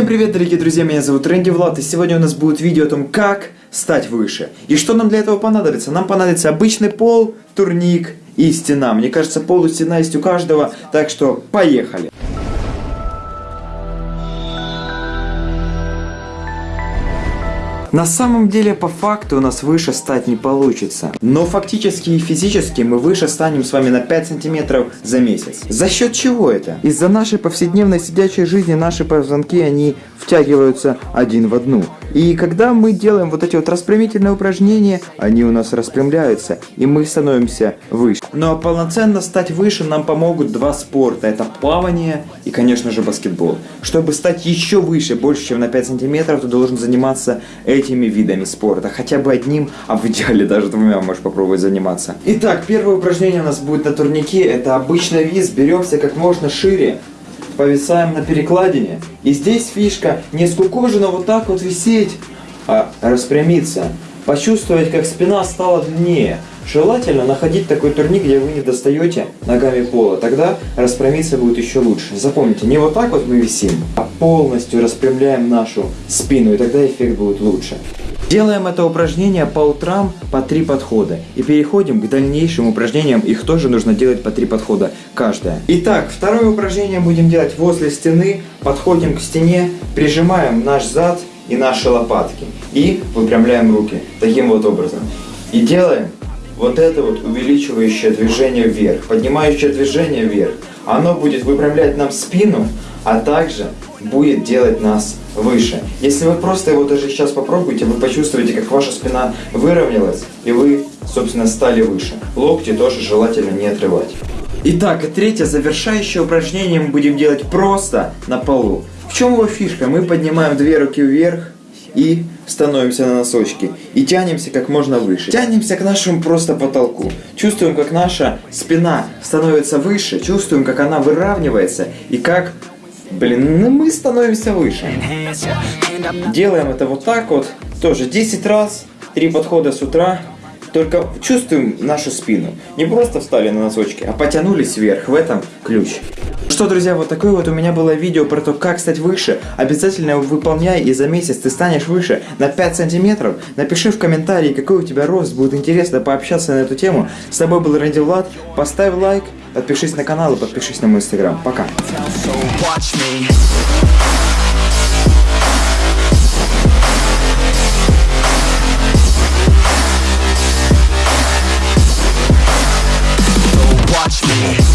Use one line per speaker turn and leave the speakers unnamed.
Всем привет, дорогие друзья, меня зовут Рэнди Влад, и сегодня у нас будет видео о том, как стать выше. И что нам для этого понадобится? Нам понадобится обычный пол, турник и стена. Мне кажется, пол и стена есть у каждого, так что поехали. На самом деле, по факту у нас выше стать не получится. Но фактически и физически мы выше станем с вами на 5 сантиметров за месяц. За счет чего это? Из-за нашей повседневной сидячей жизни наши позвонки, они втягиваются один в одну. И когда мы делаем вот эти вот распрямительные упражнения, они у нас распрямляются, и мы становимся выше. Но полноценно стать выше нам помогут два спорта. Это плавание и, конечно же, баскетбол. Чтобы стать еще выше, больше, чем на 5 сантиметров, ты должен заниматься этими видами спорта. Хотя бы одним, а в идеале даже двумя можешь попробовать заниматься. Итак, первое упражнение у нас будет на турнике. Это обычный виз. Беремся как можно шире повисаем на перекладине. И здесь фишка не скукоженно вот так вот висеть, а распрямиться. Почувствовать, как спина стала длиннее. Желательно находить такой турник, где вы не достаете ногами пола. Тогда распрямиться будет еще лучше. Запомните, не вот так вот мы висим, а полностью распрямляем нашу спину. И тогда эффект будет лучше. Делаем это упражнение по утрам по три подхода. И переходим к дальнейшим упражнениям. Их тоже нужно делать по три подхода каждое. Итак, второе упражнение будем делать возле стены. Подходим к стене, прижимаем наш зад и наши лопатки. И выпрямляем руки. Таким вот образом. И делаем вот это вот увеличивающее движение вверх, поднимающее движение вверх. Оно будет выпрямлять нам спину, а также будет делать нас выше. Если вы просто его даже сейчас попробуете, вы почувствуете, как ваша спина выровнялась, и вы, собственно, стали выше. Локти тоже желательно не отрывать. Итак, и третье завершающее упражнение мы будем делать просто на полу. В чем его фишка? Мы поднимаем две руки вверх и становимся на носочки. И тянемся как можно выше. Тянемся к нашему просто потолку. Чувствуем, как наша спина становится выше. Чувствуем, как она выравнивается. И как Блин, ну мы становимся выше. Делаем это вот так вот. Тоже 10 раз, 3 подхода с утра. Только чувствуем нашу спину. Не просто встали на носочки, а потянулись вверх. В этом ключ. Что, друзья, вот такое вот у меня было видео про то, как стать выше. Обязательно выполняй, и за месяц ты станешь выше на 5 сантиметров. Напиши в комментарии, какой у тебя рост. Будет интересно пообщаться на эту тему. С тобой был Рэнди Влад. Поставь лайк, подпишись на канал и подпишись на мой инстаграм. Пока. me.